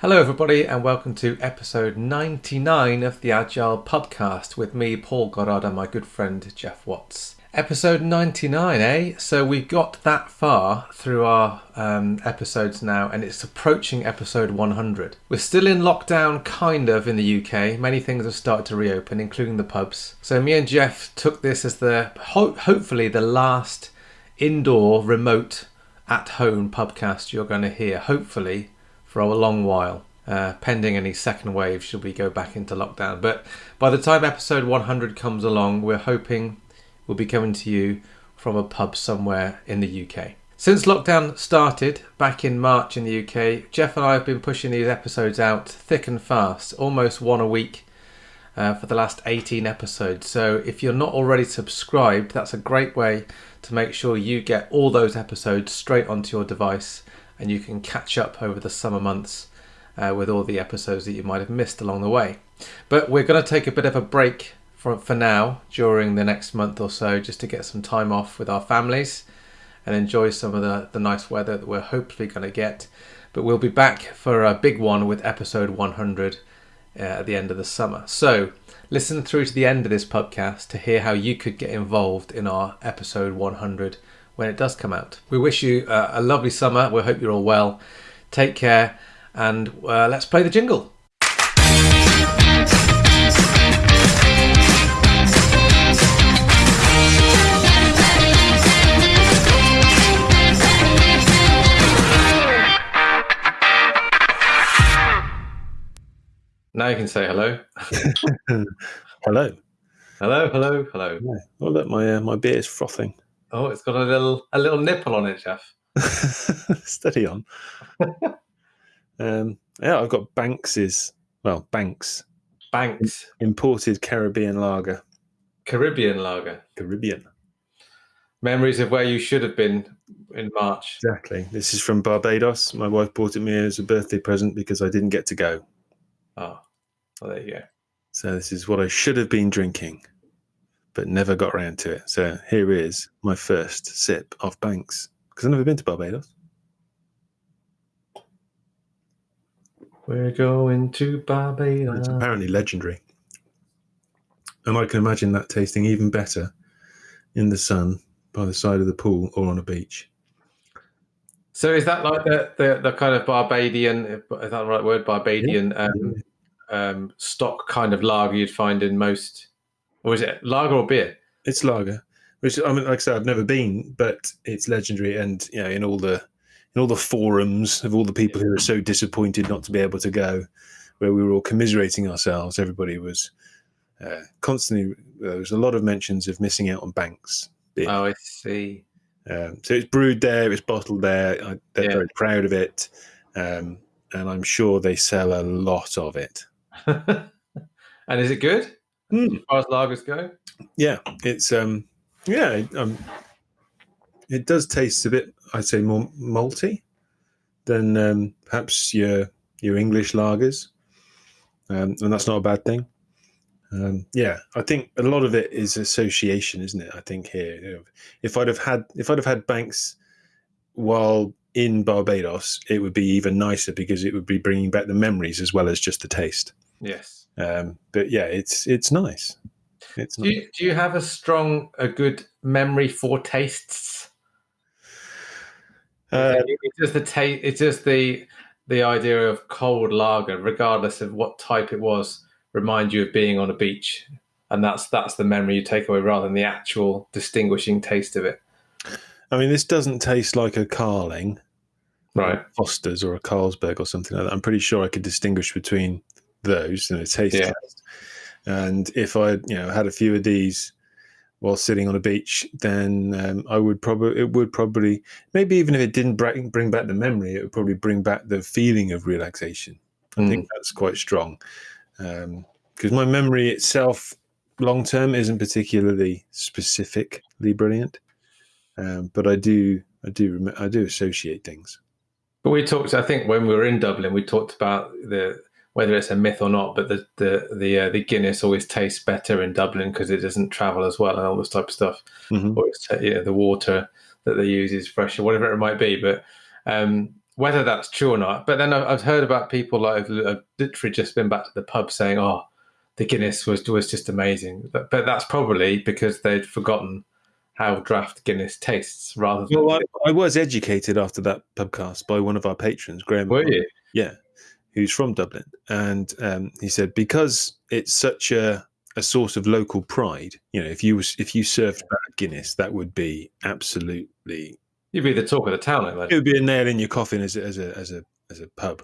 Hello, everybody, and welcome to episode 99 of the Agile Podcast with me, Paul Goddard, and my good friend Geoff Watts. Episode 99, eh? So we've got that far through our um, episodes now, and it's approaching episode 100. We're still in lockdown, kind of, in the UK. Many things have started to reopen, including the pubs. So me and Geoff took this as the ho- hopefully the last indoor, remote, at home podcast you're going to hear. Hopefully for a long while, uh, pending any second wave should we go back into lockdown. But by the time episode 100 comes along, we're hoping we'll be coming to you from a pub somewhere in the UK. Since lockdown started back in March in the UK, Geoff and I have been pushing these episodes out thick and fast, almost one a week. Uh, for the last 18 episodes. So, if you're not already subscribed, that's a great way to make sure you get all those episodes straight onto your device and you can catch up over the summer months uh, with all the episodes that you might have missed along the way. But we're going to take a bit of a break for, for now during the next month or so just to get some time off with our families and enjoy some of the, the nice weather that we're hopefully going to get. But we'll be back for a big one with episode 100 uh, at the end of the summer. So listen through to the end of this podcast to hear how you could get involved in our episode 100 when it does come out. We wish you uh, a lovely summer. We hope you're all well. Take care, and uh, let's play the jingle. Now you can say hello. hello. Hello, hello, hello. Yeah. Oh, look, my uh, my beer is frothing. Oh, it's got a little a little nipple on it, Geoff. Steady on. um, yeah, I've got Banks's. Well, Banks. Banks. Imported Caribbean lager. Caribbean lager. Caribbean. Memories of where you should have been in March. Exactly. This is from Barbados. My wife bought it me as a birthday present because I didn't get to go. Oh, well, there you go. So this is what I should have been drinking but never got around to it. So here is my first sip of Banks because I've never been to Barbados. We're going to Barbados. It's apparently legendary. And I can imagine that tasting even better in the sun by the side of the pool or on a beach. So is that like the, the, the kind of Barbadian, is that the right word, Barbadian yeah. um, um, stock kind of lager you'd find in most or is it lager or beer? It's lager. Which I mean, like I said, I've never been, but it's legendary. And you know, in all the in all the forums of all the people who are so disappointed not to be able to go, where we were all commiserating ourselves, everybody was uh, constantly. There was a lot of mentions of missing out on Banks. Beer. Oh, I see. Um, so it's brewed there, it's bottled there. I, they're yeah. very proud of it, um, and I'm sure they sell a lot of it. and is it good? Mm. As far as lagers go, yeah, it's um, yeah, um, it does taste a bit. I'd say more malty than um, perhaps your your English lagers, um, and that's not a bad thing. Um, yeah, I think a lot of it is association, isn't it? I think here, if I'd have had if I'd have had Banks while in Barbados, it would be even nicer because it would be bringing back the memories as well as just the taste. Yes. Um, but yeah, it's it's nice. It's do, nice. You, do you have a strong, a good memory for tastes? Uh, it's just the taste. It's just the the idea of cold lager, regardless of what type it was, remind you of being on a beach, and that's that's the memory you take away rather than the actual distinguishing taste of it. I mean, this doesn't taste like a Carling, right? Foster's or a Carlsberg or something like that. I'm pretty sure I could distinguish between those and a taste yeah. test. And if I, you know, had a few of these while sitting on a beach, then um, I would probably it would probably maybe even if it didn't bring bring back the memory, it would probably bring back the feeling of relaxation. I mm. think that's quite strong because um, my memory itself, long term, isn't particularly specifically brilliant, um, but I do I do I do associate things. But we talked, I think, when we were in Dublin, we talked about the whether it's a myth or not, but the the the, uh, the Guinness always tastes better in Dublin because it doesn't travel as well and all this type of stuff. Mm-hmm. Or it's, yeah, the water that they use is fresher, whatever it might be. But um, whether that's true or not. But then I've heard about people like I've, literally just been back to the pub saying, "Oh, the Guinness was was just amazing." But, but that's probably because they'd forgotten how draft Guinness tastes rather than. Well, I, I, was educated after that pubcast by one of our patrons, Graham. Were you? Yeah, who's from Dublin, and um, he said because it's such a a source of local pride. You know, if you was if you served bad Guinness, that would be absolutely. You'd be the talk of the town. I It would be a nail in your coffin as a, as a as a as a pub.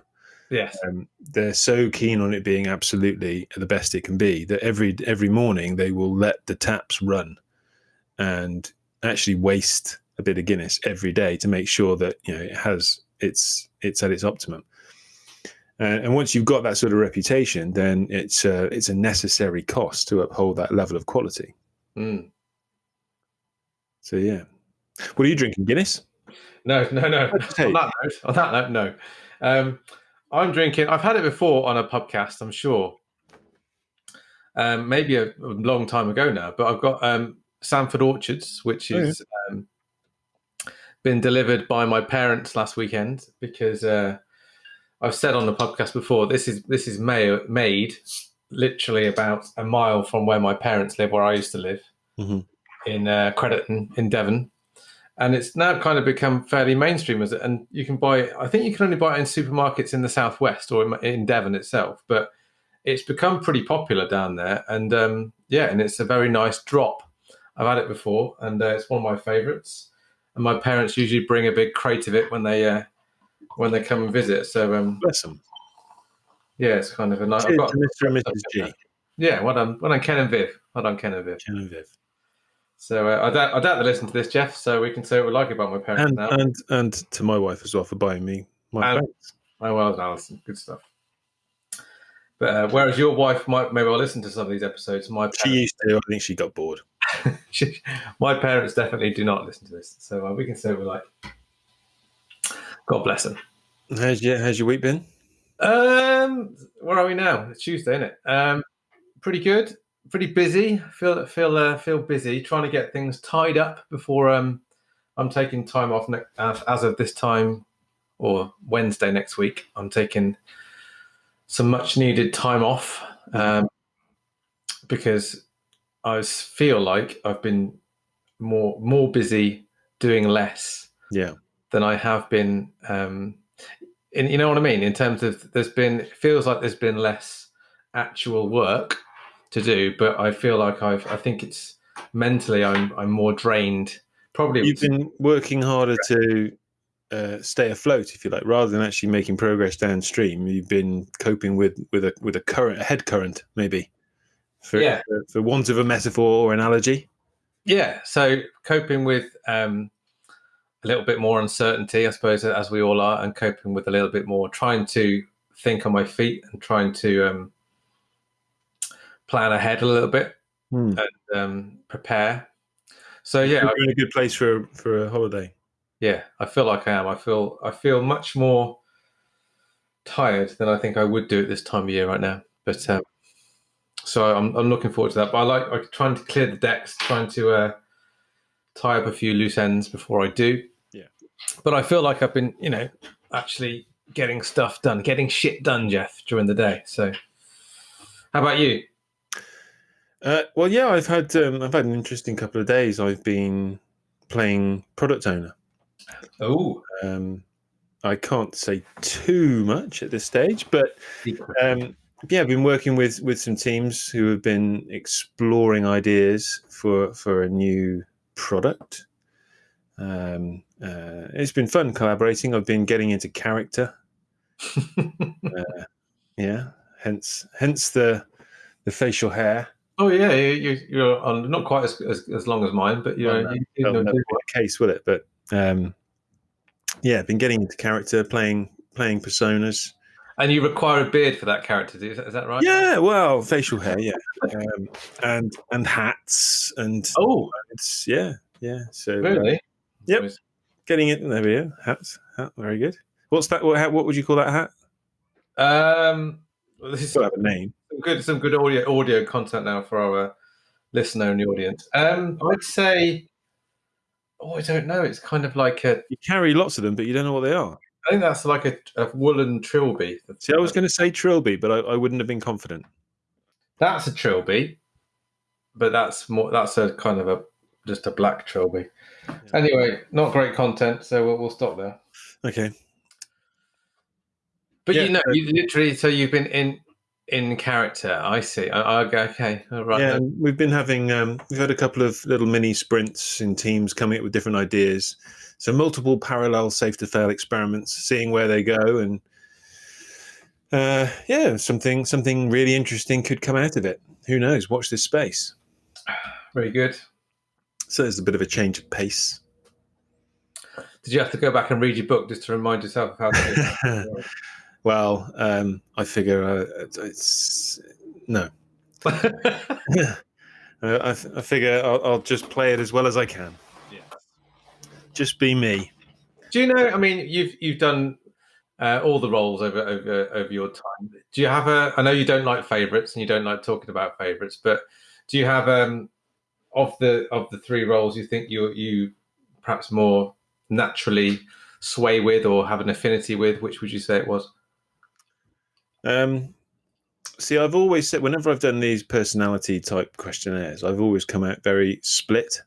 Yes, um, they're so keen on it being absolutely the best it can be that every every morning they will let the taps run and actually waste a bit of Guinness every day to make sure that you know it has it's it's at its optimum. Uh, and once you've got that sort of reputation, then it's uh, it's a necessary cost to uphold that level of quality. Mm. So yeah, what are you drinking? Guinness? No, no, no. on that note, on that note, no. Um, I'm drinking. I've had it before on a podcast. I'm sure. Um, maybe a, a, long time ago now, but I've got um, Sandford Orchards, which is oh, yeah. um, been delivered by my parents last weekend because uh, I've said on the podcast before this is this is made, made literally about a mile from where my parents live, where I used to live mm-hmm. in uh, Crediton in Devon, and it's now kind of become fairly mainstream as it. And you can buy, I think you can only buy it in supermarkets in the southwest or in, in Devon itself, but it's become pretty popular down there. And um, yeah, and it's a very nice drop I've had it before, and uh, it's one of my favourites. And my parents usually bring a big crate of it when they uh, when they come and visit. So um, bless them. Yeah, it's kind of a nice. Cheers got, Mr. and Mrs. G. Yeah, well done, well done, Ken and Viv. Well done, Ken and Viv. Ken and Viv. So uh, I doubt I doubt they listen to this, Geoff. So we can say what we like about my parents and, now, and and to my wife as well for buying me my and, Oh well, Alison, good stuff. But uh, whereas your wife might maybe well listen to some of these episodes, my parents, she used to. I think she got bored. my parents definitely do not listen to this, so uh, we can say we're like, God bless them. How's your How's your week been? Um, where are we now? It's Tuesday, isn't it? Um, pretty good. Pretty busy. Feel feel uh, feel busy trying to get things tied up before um I'm taking time off ne- as, of this time or Wednesday next week. I'm taking some much needed time off um, because I feel like I've been more more busy doing less. Yeah. Than I have been. Um, in, you know what I mean? In terms of there's been it feels like there's been less actual work to do, but I feel like I've I think it's mentally I'm I'm more drained. Probably you've been working harder to uh, stay afloat, if you like, rather than actually making progress downstream. You've been coping with with a with a current a head current, maybe for, yeah. for, for want of a metaphor or analogy. Yeah. So coping with um, a little bit more uncertainty, I suppose, as we all are, and coping with a little bit more, trying to think on my feet and trying to um, plan ahead a little bit hmm. and um, prepare. So yeah, you're in a good place for for a holiday. Yeah, I feel like I am. I feel I feel much more tired than I think I would do at this time of year right now. But um, so I'm, I'm looking forward to that. But I like I'm trying to clear the decks, trying to uh, tie up a few loose ends before I do. But I feel like I've been, you know, actually getting stuff done, getting shit done, Geoff, during the day. So, how about you? Uh, well, yeah, I've had um, I've had an interesting couple of days. I've been playing product owner. Oh, um, I can't say too much at this stage, but um, yeah, I've been working with with some teams who have been exploring ideas for for a new product. Um, uh, it's been fun collaborating. I've been getting into character. uh, yeah, hence hence the the facial hair. Oh yeah, you, you're on not quite as, as, as long as mine, but you know, well, you, know, case will it? But um, yeah, been getting into character, playing playing personas. And you require a beard for that character, is that, is that right? Yeah, well, facial hair, yeah, um, and and hats and oh, it's yeah, yeah. So really, yep, getting it. There we go. Hats, hat, very good. What's that? What, what would you call that hat? Um, well, this is have a name. Some good, some good audio audio content now for our listener and the audience. Um, I'd say, oh, I don't know. It's kind of like a. You carry lots of them, but you don't know what they are. I think that's like a, a woolen trilby. See, I was going to say trilby, but I, I, wouldn't have been confident. That's a trilby, but that's more. That's a kind of a just a black trilby. Yeah. Anyway, not great content, so we'll, we'll stop there. Okay. But yeah, you know, you literally. So you've been in in character. I see. I, I, okay, right. Yeah, we've been having. Um, we've had a couple of little mini sprints in teams coming up with different ideas. So multiple parallel safe to fail experiments, seeing where they go, and uh, yeah, something something really interesting could come out of it. Who knows? Watch this space. Very good. So there's a bit of a change of pace. Did you have to go back and read your book just to remind yourself of how to Well, um, I figure uh, it's no. uh, I, I, figure I'll, I'll, just play it as well as I can. Yeah. Just be me. Do you know? I mean, you've you've done uh, all the roles over over over your time. Do you have a? I know you don't like favourites and you don't like talking about favourites, but do you have um of the of the three roles you think you you perhaps more naturally sway with or have an affinity with? Which would you say it was? Um, see, I've always said whenever I've done these personality type questionnaires, I've always come out very split,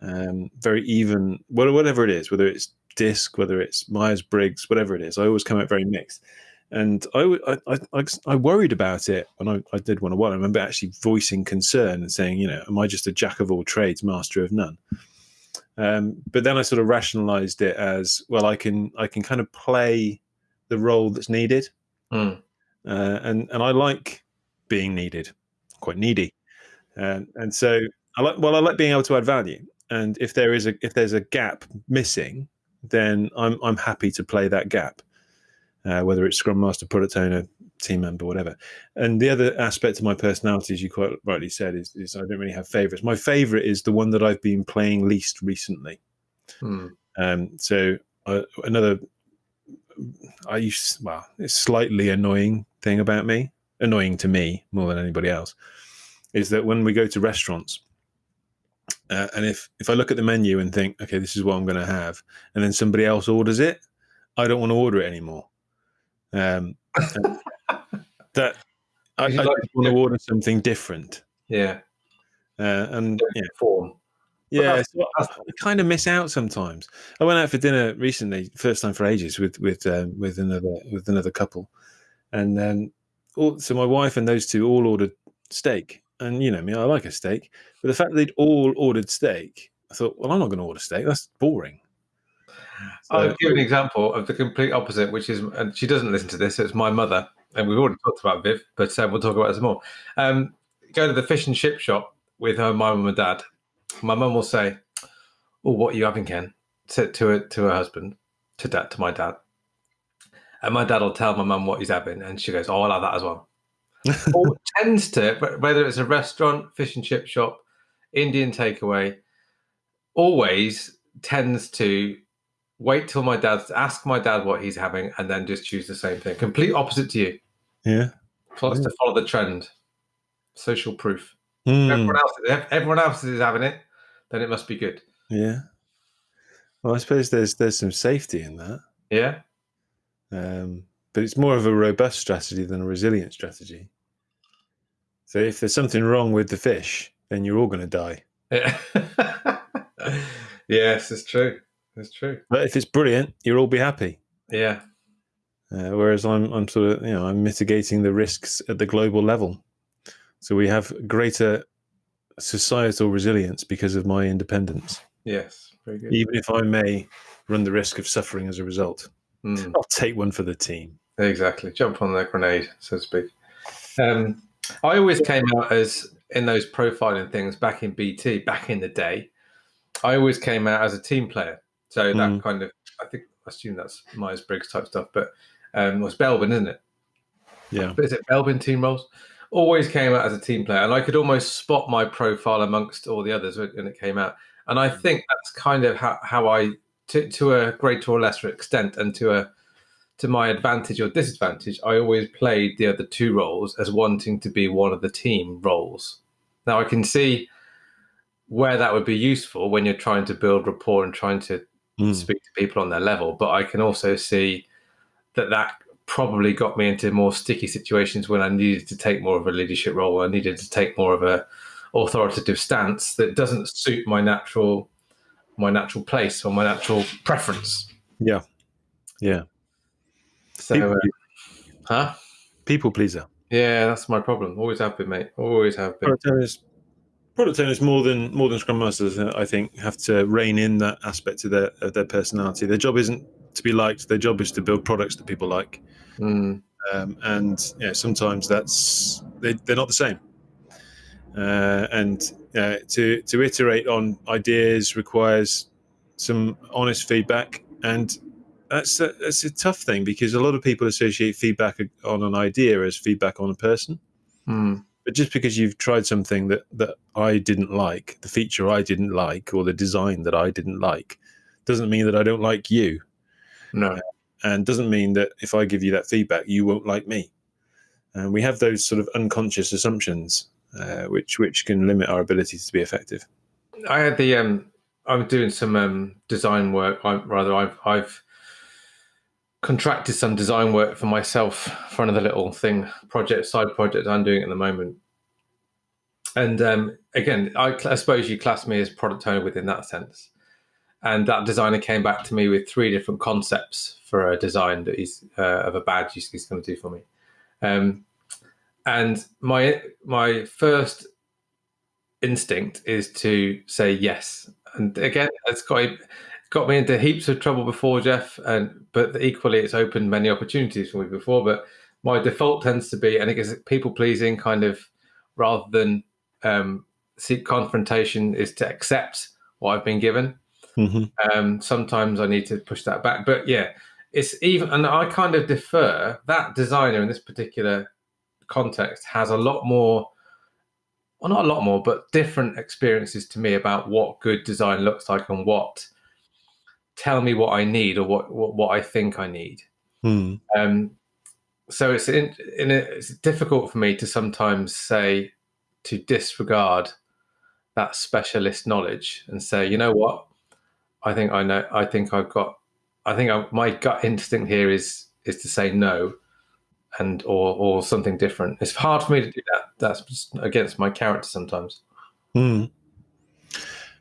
um, very even. Whatever it is, whether it's DISC, whether it's Myers Briggs, whatever it is, I always come out very mixed. And I, I, I, I worried about it when I, I did one on one. I remember actually voicing concern and saying, you know, am I just a jack of all trades, master of none? Um, but then I sort of rationalized it as well. I can I can kind of play the role that's needed. Mm. Uh, and and I like being needed, quite needy, um, and so I like well I like being able to add value. And if there is a if there's a gap missing, then I'm I'm happy to play that gap, uh, whether it's Scrum Master, product owner, team member, whatever. And the other aspect of my personality, as you quite rightly said, is, is I don't really have favorites. My favorite is the one that I've been playing least recently. Hmm. Um, so uh, another I used well, it's slightly annoying thing about me, annoying to me more than anybody else, is that when we go to restaurants, uh, and if if I look at the menu and think, okay, this is what I'm going to have, and then somebody else orders it, I don't want to order it anymore. Um, that I, I like, want to order something different. Yeah, uh, and yeah, form. Yeah, so I, kind of miss out sometimes. I went out for dinner recently, first time for ages, with with um, with another with another couple, and um, all, so my wife and those two all ordered steak, and you know me, I like a steak, but the fact that they'd all ordered steak, I thought, well, I'm not going to order steak. That's boring. So, I'll give an example of the complete opposite, which is, and she doesn't listen to this. It's my mother, and we've already talked about Viv, but um, we'll talk about it some more. Um, go to the fish and chip shop with her mum and dad, my mum will say, "Oh, what are you having, Ken?" To to to her husband, to dad, to my dad, and my dad will tell my mum what he's having, and she goes, "Oh, I like that as well." or tends to, whether it's a restaurant, fish and chip shop, Indian takeaway, always tends to wait till my dad ask my dad what he's having and then just choose the same thing. Complete opposite to you. Yeah. Plus yeah. to follow the trend. Social proof. Mm. Everyone else, if everyone else is having it, then it must be good. Yeah. Well, I suppose there's there's some safety in that. Yeah. Um, but it's more of a robust strategy than a resilient strategy. So if there's something wrong with the fish, then you're all going to die. Yeah. yes, it's true. It's true. But if it's brilliant, you'll all be happy. Yeah. Uh, whereas I'm, I'm sort of, you know, I'm mitigating the risks at the global level. So we have greater societal resilience because of my independence. Yes, very good. Even if I may run the risk of suffering as a result, mm. I'll take one for the team. Exactly. Jump on the grenade, so to speak. Um, I always came out as in those profiling things back in BT, back in the day. I always came out as a team player. So that mm. kind of, I think, I assume that's Myers Briggs type stuff, but um, it was Belbin, isn't it? Yeah. Is it Belbin team roles? always came out as a team player, and I could almost spot my profile amongst all the others when it came out. And I think that's kind of how, how I, to, to a greater or lesser extent, and to a to my advantage or disadvantage, I always played the other two roles as wanting to be one of the team roles. Now I can see where that would be useful when you're trying to build rapport and trying to mm. speak to people on their level, but I can also see that that probably got me into more sticky situations when I needed to take more of a leadership role. I needed to take more of a authoritative stance that doesn't suit my natural my natural place or my natural preference. Yeah, yeah. So, people, uh, huh? People pleaser. Yeah, that's my problem. Always have been, mate. Always have been. Product owners, more than more than scrum masters, uh, I think, have to rein in that aspect of their of their personality. Their job isn't to be liked. Their job is to build products that people like. Mm. Um, and yeah, sometimes that's they, they're not the same. Uh, and uh, to to iterate on ideas requires some honest feedback, and that's a, that's a tough thing because a lot of people associate feedback on an idea as feedback on a person. Mm. But just because you've tried something that that I didn't like, the feature I didn't like, or the design that I didn't like, doesn't mean that I don't like you. No. Uh, and doesn't mean that if I give you that feedback, you won't like me. And we have those sort of unconscious assumptions, uh, which which can limit our ability to be effective. I had the um, I'm doing some um, design work. I, rather, I've I've contracted some design work for myself for another little thing project side project I'm doing at the moment. And um, again, I, I suppose you class me as product owner within that sense. And that designer came back to me with three different concepts for a design that he's uh, of a badge he's, he's going to do for me. Um, and my my first instinct is to say yes. And again, it's got got me into heaps of trouble before, Geoff. And but equally, it's opened many opportunities for me before. But my default tends to be, and it is people pleasing, kind of rather than um, seek confrontation, is to accept what I've been given. Mm-hmm. Um, sometimes I need to push that back, but yeah, it's even, and I kind of defer that designer in this particular context has a lot more, well, not a lot more, but different experiences to me about what good design looks like and what tell me what I need or what what, what I think I need. Mm. Um, so it's in, in a, it's difficult for me to sometimes say to disregard that specialist knowledge and say, you know what, I think I know. I think I've got. I think I, my gut instinct here is is to say no, and or or something different. It's hard for me to do that. That's against my character sometimes. Mm.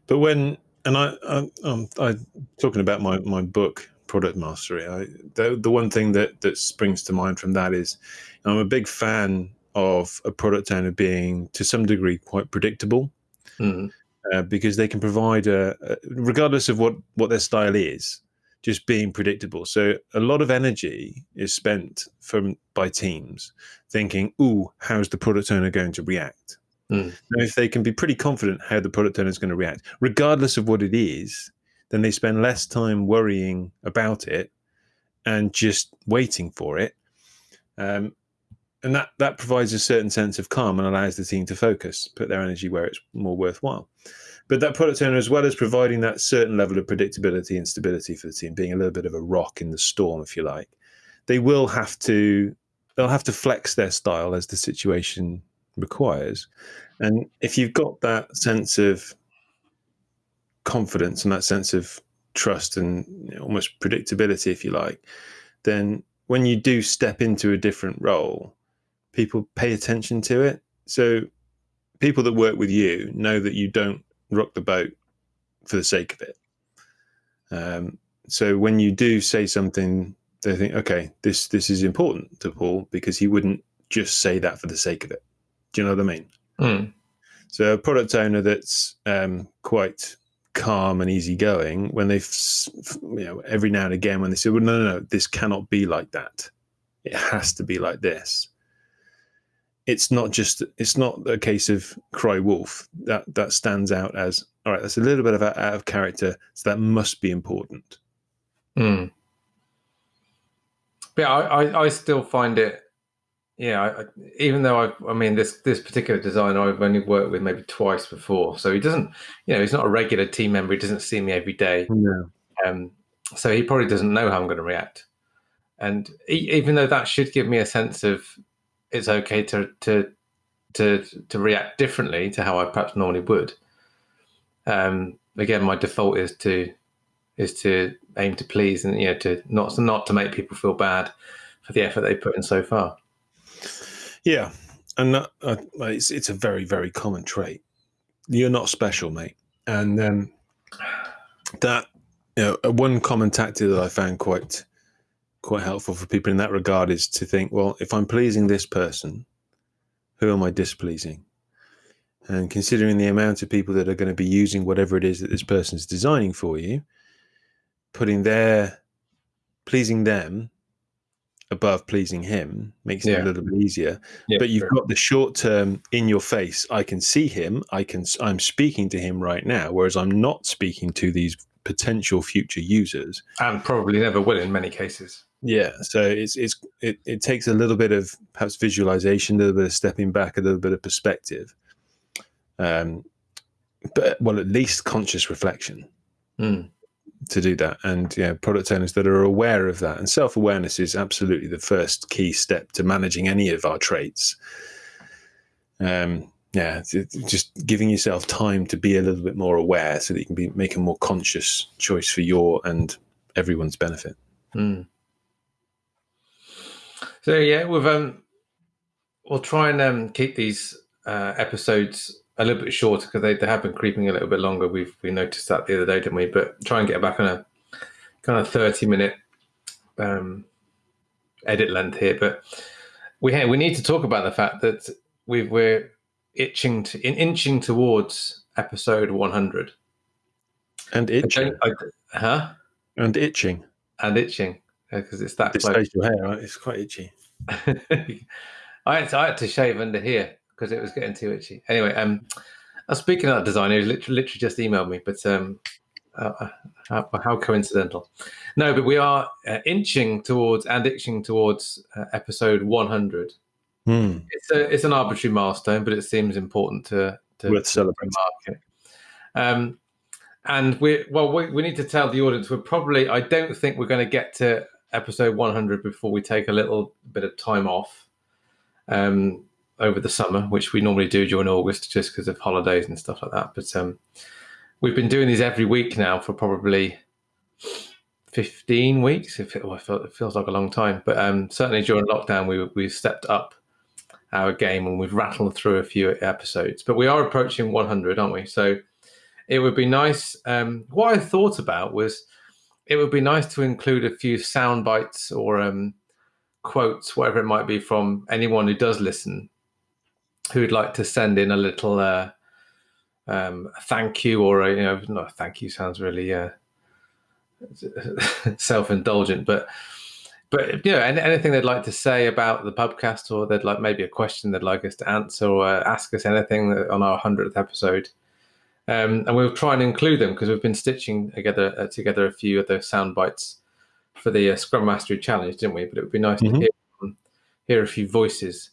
But when and I, I um, I talking about my my book product mastery. I the, the one thing that that springs to mind from that is I'm a big fan of a product owner being to some degree quite predictable. Mm uh, because they can provide a, a, regardless of what what their style is just being predictable so a lot of energy is spent from by teams thinking ooh how's the product owner going to react mm. now if they can be pretty confident how the product owner is going to react regardless of what it is then they spend less time worrying about it and just waiting for it um, and that that provides a certain sense of calm and allows the team to focus, put their energy where it's more worthwhile. But that product owner, as well as providing that certain level of predictability and stability for the team, being a little bit of a rock in the storm, if you like, they will have to they'll have to flex their style as the situation requires. And if you've got that sense of confidence and that sense of trust and almost predictability, if you like, then when you do step into a different role, people pay attention to it. So people that work with you know that you don't rock the boat for the sake of it. Um, so when you do say something, they think, okay, this this is important to Paul because he wouldn't just say that for the sake of it. Do you know what I mean? Mm. So a product owner that's um, quite calm and easygoing, when they, you know, every now and again when they say, well, no, no, no, this cannot be like that. It has to be like this it's not just it's not a case of cry wolf that that stands out as all right that's a little bit of out of character so that must be important mm. but I, I, I still find it yeah I, even though i i mean this this particular designer i've only worked with maybe twice before so he doesn't you know he's not a regular team member he doesn't see me every day um so he probably doesn't know how i'm going to react and he, even though that should give me a sense of it's okay to to to to react differently to how I perhaps normally would. Um, again, my default is to is to aim to please and you know to not not to make people feel bad for the effort they put in so far. Yeah, and that, uh, it's it's a very very common trait. You're not special, mate, and um, that you know one common tactic that I found quite quite helpful for people in that regard is to think, well, if I'm pleasing this person, who am I displeasing? And considering the amount of people that are going to be using whatever it is that this person is designing for you, putting their pleasing them above pleasing him makes yeah. it a little bit easier. Yeah, but you've sure. got the short term in your face. I can see him. I can. I'm speaking to him right now, whereas I'm not speaking to these potential future users, and probably never will in many cases. Yeah, so it's it's it, it takes a little bit of perhaps visualization, a little bit of stepping back, a little bit of perspective, um, but well, at least conscious reflection. Mm to do that. And yeah product owners that are aware of that. And self-awareness is absolutely the first key step to managing any of our traits. Um yeah just giving yourself time to be a little bit more aware so that you can be make a more conscious choice for your and everyone's benefit. Mm. so yeah we've um we'll try and um keep these uh episodes a little bit shorter because they, they have been creeping a little bit longer. We've we noticed that the other day, didn't we? But try and get back on a kind of thirty minute um, edit length here. But we we need to talk about the fact that we we're itching to in, inching towards episode one hundred. And itching, I, huh? And itching, and itching because it's that. This facial hair, right? It's quite itchy. I had to, I had to shave under here because it was getting too itchy. Anyway, um, uh, speaking of that designer, he literally, literally just emailed me, but um, uh, uh, how, how, coincidental. No, but we are uh, inching towards and itching towards uh, episode 100. Hmm. It's a it's an arbitrary milestone, but it seems important to to, Worth celebrating. mark it. Um, and we well we, we need to tell the audience we're probably I don't think we're going to get to episode 100 before we take a little bit of time off. Um, over the summer, which we normally do during August just because of holidays and stuff like that. But um, we've been doing these every week now for probably 15 weeks. It, it feels like a long time, but um, certainly during lockdown, we, we've stepped up our game and we've rattled through a few episodes. But we are approaching 100, aren't we? So it would be nice. Um, what I thought about was it would be nice to include a few sound bites or um, quotes, whatever it might be, from anyone who does listen who'd like to send in a little uh, um, thank you or a, you know not thank you sounds really uh, self-indulgent but but you know anything they'd like to say about the podcast or they'd like maybe a question they'd like us to answer or uh, ask us anything on our 100th episode. Um, and we'll try and include them because we've been stitching together uh, together a few of those sound bites for the uh, scrum mastery challenge didn't we? But it would be nice mm-hmm. to hear, hear a few voices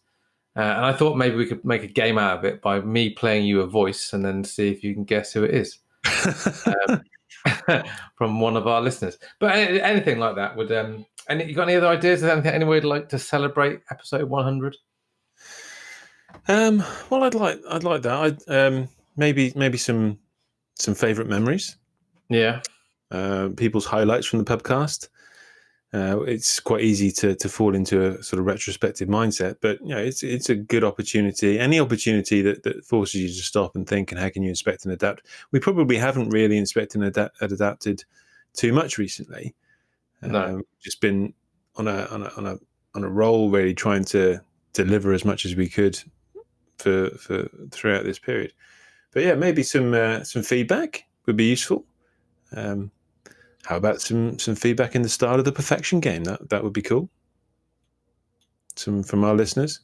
uh, and I thought maybe we could make a game out of it by me playing you a voice and then see if you can guess who it is um, from one of our listeners. But anything like that would. Um, and you got any other ideas? Is anything anyone would like to celebrate episode 100? Um, well, I'd like I'd like that. I'd, um, maybe maybe some some favorite memories. Yeah. Uh, people's highlights from the podcast uh, it's quite easy to to fall into a sort of retrospective mindset. But you know, it's it's a good opportunity. Any opportunity that, that forces you to stop and think and how can you inspect and adapt. We probably haven't really inspected and, adapt, adapted too much recently. No. Um, just been on a on a on a on a roll, really trying to deliver as much as we could for for throughout this period. But yeah, maybe some uh, some feedback would be useful. Um, how about some some feedback in the style of the perfection game? That that would be cool. Some from our listeners,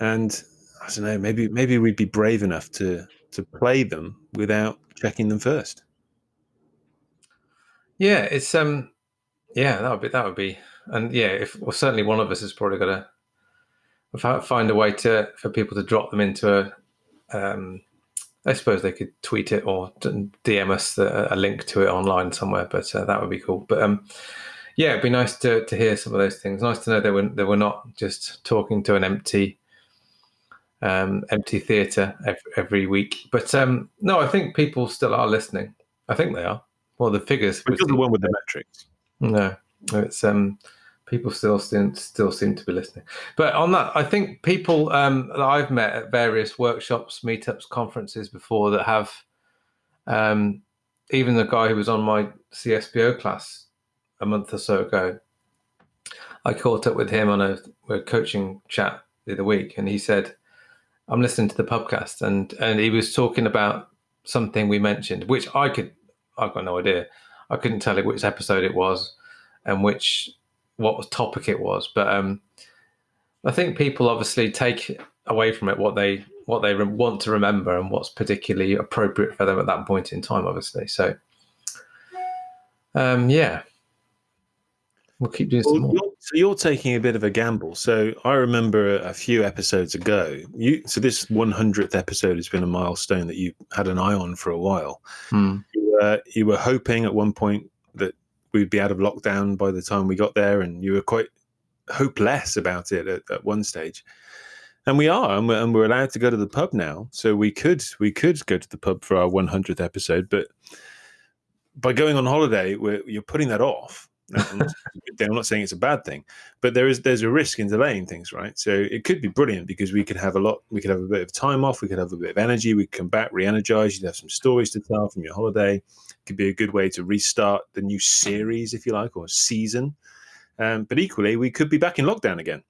and I don't know. Maybe maybe we'd be brave enough to to play them without checking them first. Yeah, it's um, yeah, that would be that would be, and yeah, if well, certainly one of us has probably got to find a way to for people to drop them into a um I suppose they could tweet it or DM us the, a link to it online somewhere, but uh, that would be cool. But um, yeah, it'd be nice to, to hear some of those things. Nice to know they were they were not just talking to an empty um, empty theatre every, every, week. But um, no, I think people still are listening. I think they are. well, the figures. Which the one with the metrics? No, it's um, people still seem still seem to be listening. But on that, I think people um, that I've met at various workshops, meetups, conferences before that have, um, even the guy who was on my CSPO class a month or so ago, I caught up with him on a, a coaching chat the other week, and he said, "I'm listening to the podcast," and and he was talking about something we mentioned, which I could, I've got no idea. I couldn't tell you which episode it was and which what topic it was, but um, I think people obviously take away from it what they what they want to remember and what's particularly appropriate for them at that point in time. Obviously, so um, yeah, we'll keep doing well, some more. You're, so you're taking a bit of a gamble. So I remember a few episodes ago. You so this 100th episode has been a milestone that you had an eye on for a while. Hmm. You, were, you were hoping at one point we'd be out of lockdown by the time we got there, and you were quite hopeless about it at, at one stage. And we are, and we're, and we're allowed to go to the pub now. So we could we could go to the pub for our 100th episode, but by going on holiday, you're putting that off. I'm not, I'm not, saying it's a bad thing, but there is there's a risk in delaying things, right? So it could be brilliant because we could have a lot, we could have a bit of time off, we could have a bit of energy, we could come back re-energized. You'd have some stories to tell from your holiday. It could be a good way to restart the new series, if you like, or season. Um, but equally, we could be back in lockdown again.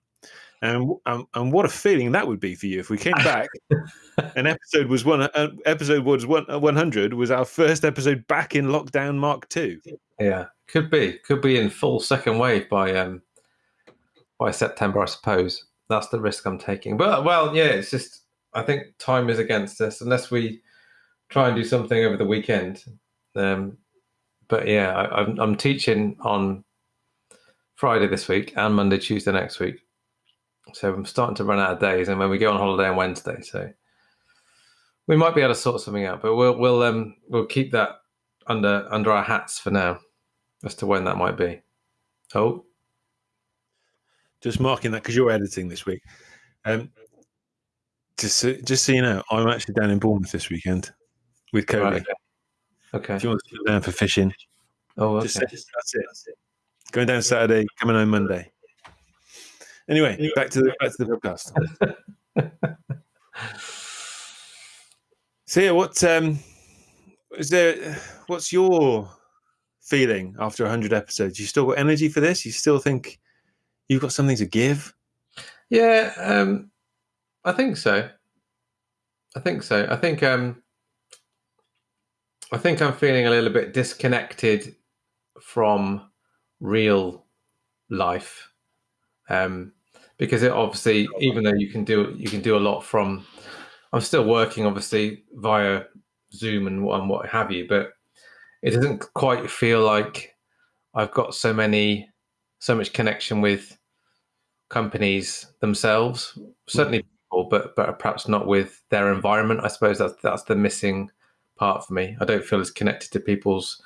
And, and, and what a feeling that would be for you if we came back. an episode was one. Uh, episode was one. Uh, One hundred was our first episode back in lockdown Mark Two. Yeah, could be. Could be in full second wave by um by September, I suppose. That's the risk I'm taking. But well, yeah, it's just I think time is against us unless we try and do something over the weekend. Um, but yeah, I, I'm, I'm teaching on Friday this week and Monday, Tuesday next week. So I'm starting to run out of days, and when we go on holiday on Wednesday, so we might be able to sort something out. But we'll we'll um we'll keep that under under our hats for now, as to when that might be. Oh, just marking that because you're editing this week. Um, just so, just so you know, I'm actually down in Bournemouth this weekend with Cody. Right, okay. okay. If you want to go down for fishing, oh, okay. Just, that's it. That's it. Going down Saturday, coming home Monday. Anyway, back to the back to the podcast. so yeah, what um is there? What's your feeling after hundred episodes? You still got energy for this? You still think you've got something to give? Yeah, um, I think so. I think so. I think um, I think I'm feeling a little bit disconnected from real life. Um, because it obviously, even though you can do you can do a lot from, I'm still working obviously via Zoom and, and what have you, but it doesn't quite feel like I've got so many, so much connection with companies themselves. Mm. Certainly people, but but perhaps not with their environment. I suppose that's that's the missing part for me. I don't feel as connected to people's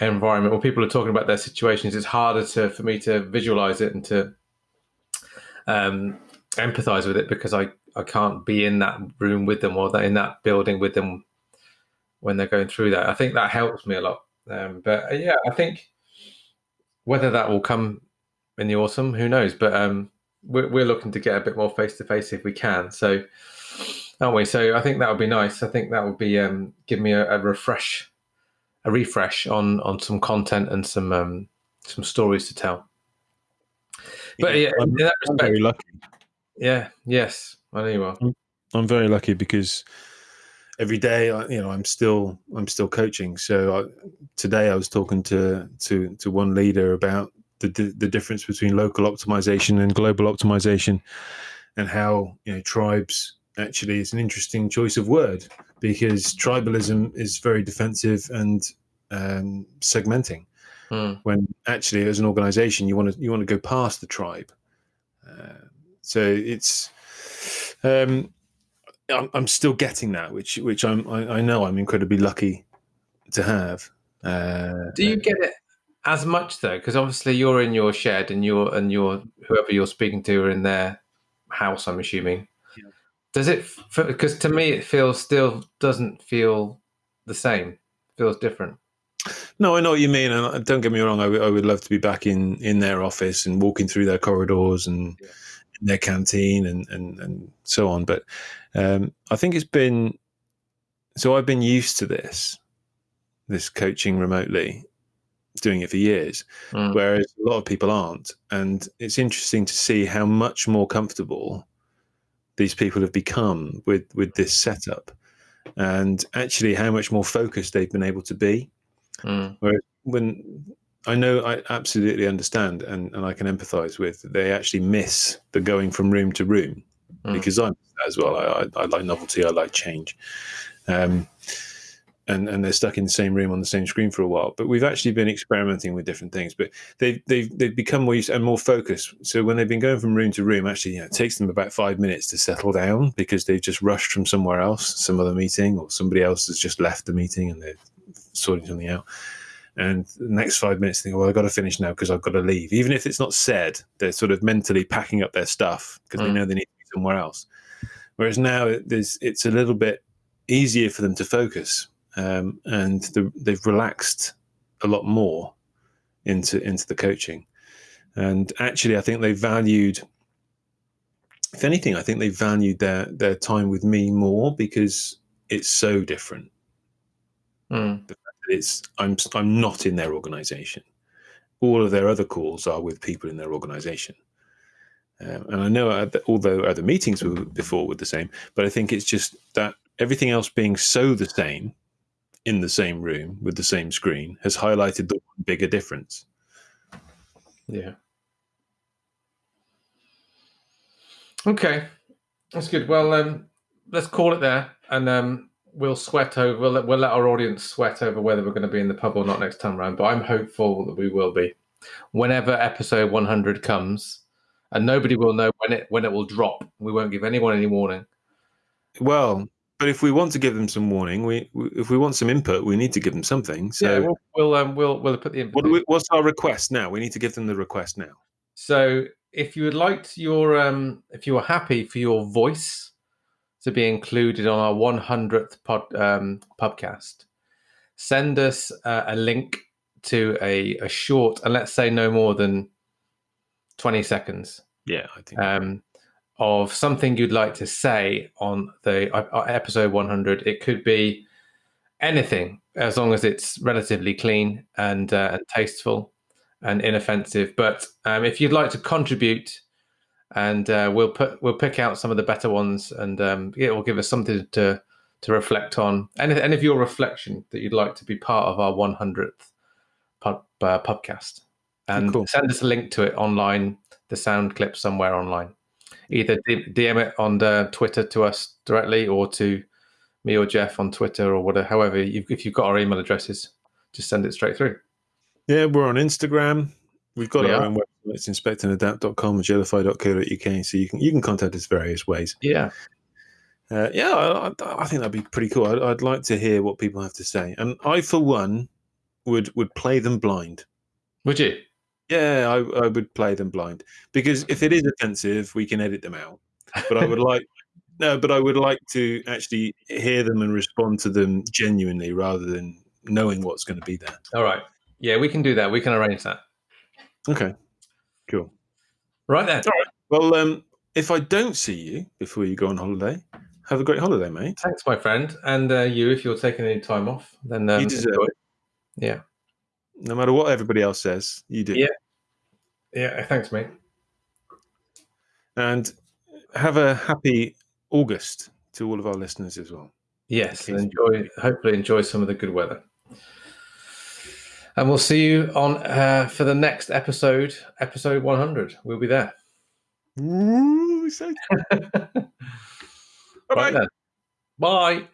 environment. When people are talking about their situations, it's harder to for me to visualize it and to um, empathize with it because I, I can't be in that room with them or that in that building with them when they're going through that. I think that helps me a lot. Um, but uh, yeah, I think whether that will come in the autumn, who knows? But um, we're, we're looking to get a bit more face to face if we can. So, aren't we? So I think that would be nice. I think that would be um, give me a, a refresh, a refresh on on some content and some um, some stories to tell. But yeah, I'm, respect, I'm very lucky. Yeah. Yes, I know you are. I'm, I'm very lucky because every day, you know, I'm still I'm still coaching. So I, today I was talking to to to one leader about the the difference between local optimization and global optimization, and how you know tribes actually is an interesting choice of word because tribalism is very defensive and um, segmenting. Mm. When actually, as an organization, you want to you want to go past the tribe. Uh, so it's um, I'm, I'm, still getting that, which which I'm I, I, know I'm incredibly lucky to have. Uh, Do you get it as much though? Because obviously you're in your shed and you're and you're whoever you're speaking to are in their house. I'm assuming. Yeah. Does it? Because to me, it feels still doesn't feel the same. It feels different. No, I know what you mean, and don't get me wrong. I would love to be back in in their office and walking through their corridors and yeah. their canteen and, and and so on. But um, I think it's been so. I've been used to this, this coaching remotely, doing it for years, mm. whereas a lot of people aren't. And it's interesting to see how much more comfortable these people have become with with this setup, and actually how much more focused they've been able to be. Mm. Whereas when I know I absolutely understand and, and I can empathize with, they actually miss the going from room to room mm. because I'm as well. I, I, I, like novelty, I like change. Um, and, and they're stuck in the same room on the same screen for a while. But we've actually been experimenting with different things. But they've they've they've become more used and more focused. So when they've been going from room to room, actually, you know, it takes them about five minutes to settle down because they've just rushed from somewhere else, some other meeting, or somebody else has just left the meeting and they're sorting something out. And the next five minutes, think, well, I've got to finish now because I've got to leave. Even if it's not said, they're sort of mentally packing up their stuff because mm. they know they need to be somewhere else. Whereas now there's, it's a little bit easier for them to focus um, and the, they've relaxed a lot more into into the coaching. And actually, I think they valued, if anything, I think they valued their their time with me more because it's so different. Mm. The fact that it's I'm I'm not in their organization. All of their other calls are with people in their organization. Um, and I know, although other meetings were before were the same, but I think it's just that everything else being so the same in the same room with the same screen has highlighted the bigger difference. Yeah. Okay, that's good. Well, um, let's call it there, and um, we'll sweat over. We'll let, we'll let our audience sweat over whether we're going to be in the pub or not next time round. But I'm hopeful that we will be. Whenever episode 100 comes, and nobody will know when it when it will drop. We won't give anyone any warning. Well, but if we want to give them some warning, we, we, if we want some input, we need to give them something. So yeah, we'll we'll, um, we'll, we'll put the input. What we, what's our request now? We need to give them the request now. So if you would like your um, if you are happy for your voice to be included on our 100th pod um, podcast, send us uh, a link to a, a short and let's say no more than 20 seconds. Yeah, I think. Um, of something you'd like to say on the uh, uh, episode 100. It could be anything as long as it's relatively clean and, uh, and tasteful and inoffensive. But um, if you'd like to contribute, and uh, we'll put we'll pick out some of the better ones, and um, it will give us something to to reflect on. Any, any of your reflection that you'd like to be part of our 100th pub, uh, podcast, and cool. send us a link to it online, the sound clip somewhere online either DM it on the Twitter to us directly or to me or Geoff on Twitter or whatever. However, you've, if you've got our email addresses, just send it straight through. Yeah, we're on Instagram. We've got we our are. own website. It's inspectandadapt.com and. So you can you can contact us various ways. Yeah. Uh, yeah, I, I, think that'd be pretty cool. I'd, I'd like to hear what people have to say, and I, for one, would would play them blind. Would you? Yeah, I, I would play them blind because if it is offensive, we can edit them out. But I would like no, but I would like to actually hear them and respond to them genuinely rather than knowing what's going to be there. All right. Yeah, we can do that. We can arrange that. Okay. Cool. Right then. All right. Well, um, if I don't see you before you go on holiday, have a great holiday, mate. Thanks, my friend. And uh, you, if you're taking any time off, then um, you deserve it. Yeah. No matter what everybody else says, you do. Yeah. Yeah. Thanks, mate. And have a happy August to all of our listeners as well. Yes, enjoy. Hopefully, enjoy some of the good weather. And we'll see you on uh, for the next episode, episode 100. We'll be there. Ooh, so... Bye. Bye.